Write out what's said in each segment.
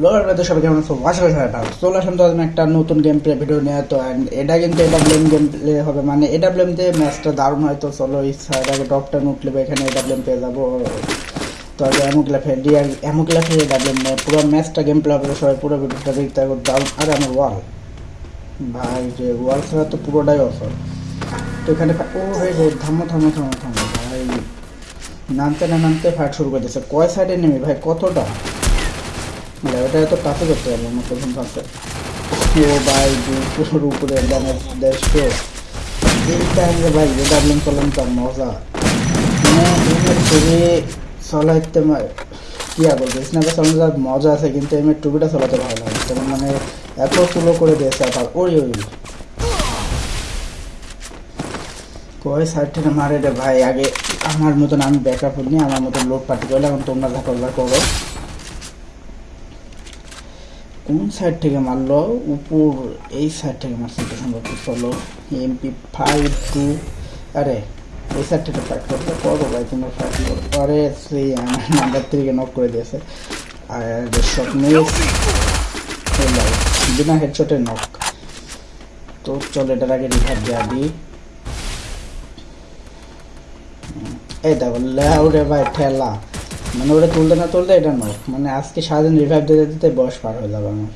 Lower সবাই কেমন আছো আশা করি সবাই ভালো। আসলাম তো একটা নতুন গেম প্লে ভিডিও নিয়ে। তো, and এটা কিন্তু এটা গেম প্লে হবে। মানে এটা ম্যাচটা দারুণ হয়। তো চলো সাইড আগে উঠলে এখানে পেয়ে যাব। তো আগে পুরো ম্যাচটা গেম প্লে হবে। সবাই পুরো ভিডিওটা দেখতে দারুণ আরে আমার ওয়াল ভাই, যে ওয়াল ছাড়া তো পুরোটাই অফার তো এখানে ও রে থামো থামো থামো থামো, ভাই। নামতে না নামতে ফাইট শুরু করে দিয়েছে। কয় সাইডে নেমে? ভাই, কতটা? ওটা এত টাফে করতে পারব না প্রথম ফার্স্টে ও ভাই পুরোর উপরে দেশকে এই টাইমে ভাই যে ডাবলিং করলাম তার মজা। মানে টুবি চলাইতে আর বলব স্ন্যাপে যার মজা আছে, কিন্তু এমের টুবিটা চালাতে ভালো লাগে তেমন মানে এত স্লো করে দিয়েছে আবার, ওই ওই কয় সাইড থেকে মারে রে ভাই, আগে আমার মতন আমি ব্যাকআপ নিয়ে আমার মতন লোড পার্টি করলে এখন তোমরা যা করো। কোন সাইড থেকে মারলো? উপর এই সাইড থেকে মারছে তো সম্ভব চলো এমপি ফাইভ টু আরে, এই সাইড থেকে ফাইট করতে করো ভাই, তোমরা ফাইট করো। আরে, সেই নাম্বার থ্রিকে নক করে দিয়েছে। আর শট মিস বিনা হেডশটের নক তো চলো, এটার আগে রিভার দেওয়া দিই এই দেখো লেউরে ভাই, ঠেলা। মানে ওটা তুলতে না তুলতে এটা নয়। মানে আজকে সারাদিন রিভাইভ দিতে দিতে বয়স পার হয়ে যাবে আমার।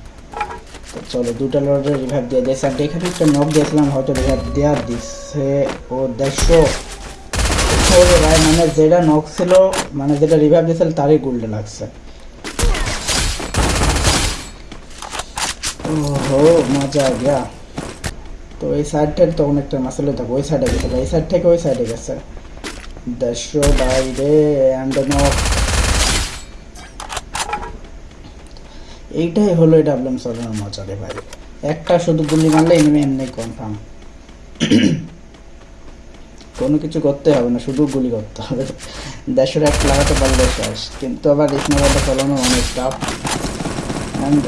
চলো দুটা লড়ে রিভাইভ দিয়ে দিয়েছে। আর এখানে একটা নক দিয়েছিলাম, হয়তো রিভাইভ দেওয়া দিচ্ছে ও ওরে ভাই মানে যেটা নক ছিল মানে যেটা রিভাইভ দিয়েছিল, তারই গুল্ডে লাগছে। ওহো, মজা গিয়া তো এই সাইড থেকে তখন একটা মাসালে থাকো ওই সাইডে গেছে এই সাইড থেকে ওই সাইডে গেছে। দেখছ বাইরে অ্যান্ড নক এইটাই হলো এটা ডাবলাম সরানোর মজা রে ভাই। একটা শুধু গুলি মারলে এমনি এমনি কনফার্ম কোনো কিছু করতে হবে না, শুধু গুলি করতে হবে। দেশের এক লাগাতে পারলে শেষ। কিন্তু আবার স্নোবলটা চালানো অনেক টাফ অ্যান্ড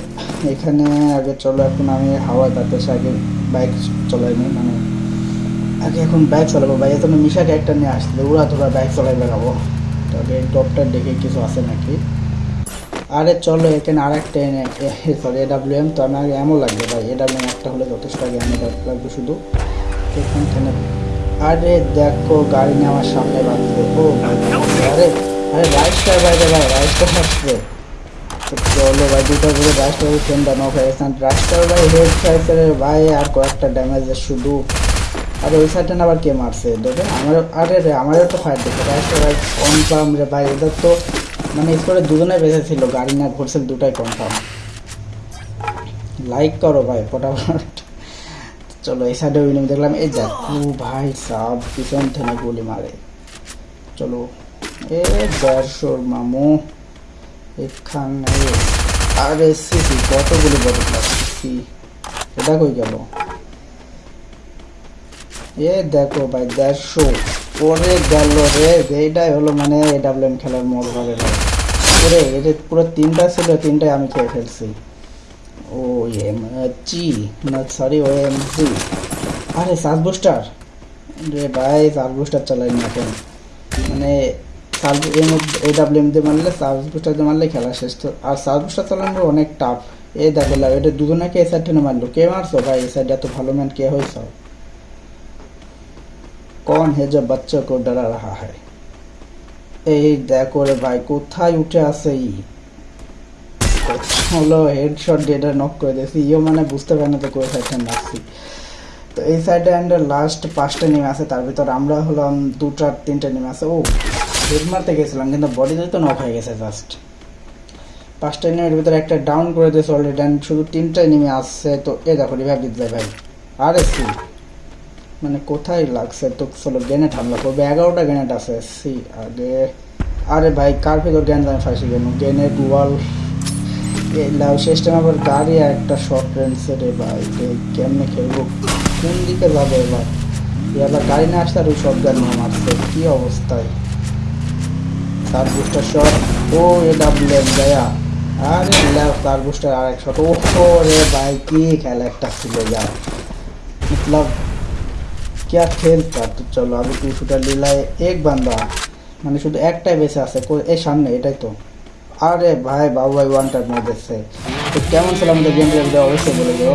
এখানে আগে চলো, এখন আমি হাওয়া তাতে আগে বাইক চলাইনি মানে আগে এখন বাইক চালাবো। বাইক এত মিশাকে একটা নিয়ে আসলে উড়া ধরা বাইক চলাই বেড়াবো তবে টপটা দেখে কিছু আছে নাকি? আরে চলো, এখানে আর একটা এনে সরি এডাব্লিউ এম তো আমি আগে এমন লাগবে ভাই। এডাব্লিউ এম একটা হলে যথেষ্ট আগে আমি লাগবে শুধু। এখান থেকে আরে দেখো, গাড়ি নিয়ে আমার সামনে বাঁধবে। ও, আরে আরে রাইস্টার বাইরে ভাই রাইস্টার আসছে তো চলো ভাই, দুটো করে রাইস্টার ফ্রেন্ডটা নক হয়ে গেছে। রাইস্টার ভাই হেড খাইছে রে ভাই, আর কয়েকটা ড্যামেজের শুধু। আরে ওই সাইডে না আবার কে মারছে? দেখে আমার আরে রে, আমারও তো ফায়ার দেখে রাইস্টার ভাই কনফার্ম রে ভাই এদের তো মানে স্কোরে দুজনে বেঁচে ছিল, গাড়ি না ঘুরছিল দুটাই কনফার্ম লাইক করো ভাই, ফটাফট। চলো, এই সাইডে উইনিং দেখলাম, এই যা ভাই সাব পিছন থেকে গুলি মারে। চলো, এ দেড়শোর মামু, এখানে, আরে সিসি কতগুলি বড় ক্লাস এটা কই গেল? এ দেখো ভাই, দেড়শো। পরে গেল রে, এইটাই হলো মানে এডাব্লিউএম খেলার মজা রে ভাই করে এটা পুরো তিনটা ছিল, তিনটাই আমি খেয়ে ফেলছি। ও এম জি না সরি ও এম জি আরে সার্চ বুস্টার? রে ভাই সার্চ বুস্টার চালাই না কেন? মানে search M A W M দিয়ে মারলে সার্চ বুস্টার দিয়ে মারলে খেলা শেষ। তো, আর সার্চ বুস্টার চালানো অনেক টাফ এ দেখো লাভ এটা দুজনাকে এ সাইড টেনে মারলো। কে মারছো ভাই? এই সাইড এত ভালো ম্যান কে হয়েছ? কন হে যে বাচ্চা কো ডরা রাহা হয় এই দেখো রে ভাই, কোথায় উঠে আসে ই? হলো হেডশট এটা নক করে দিয়েছি। ইও মানে বুঝতে পারে না তো কোন সাইডটা নাচছি তো এই সাইডে অ্যান্ড লাস্ট পাঁচটা নেমে আছে, তার ভিতর আমরা হলাম দুটা, তিনটা নেমে আছে। ও হেড মারতে গেছিলাম, কিন্তু বডিতে তো নক হয়ে গেছে জাস্ট পাঁচটা নেমের ভিতরে একটা ডাউন করে দিয়েছে অলরেডি অ্যান্ড শুধু তিনটাই নেমে আসছে তো এ দেখো রিভাইভ দিতে যায় ভাই। আরে সি? মানে কোথায় লাগছে? তো চলো গ্রেনেড হামলা করবে। এগারোটা গ্রেনেড আছে। সি, আগে আরে ভাই কার ভিতর গ্রেনেড আমি ফাঁসি গেল গ্রেনেড ওয়াল শেষ টাইম আবার গাড়ি আর একটা শর্ট রেঞ্জে রে ভাই রে কেমনে খেলবো কোন দিকে যাবে এবার এবার গাড়ি না আসতে আর ওই শর্ট গান নিয়ে মারছে কি অবস্থায় তার বুস্টার শট ও এ ডাব্লিউ এম দেয়া আরে ল্যাব তার বুস্টার আর এক শট ও রে ভাই কি খেলা একটা ছিল যা मतलब क्या खेल था तो चलो अभी टू शूटर लीला है एक बंदा মানে শুধু একটাই বেঁচে আছে এই সামনে, এটাই তো। আরে ভাই, বাবু ভাই ওয়ান টাইম মেরে দিচ্ছে তো কেমন ছিল আমাদের গেম অবশ্যই বলে দিও।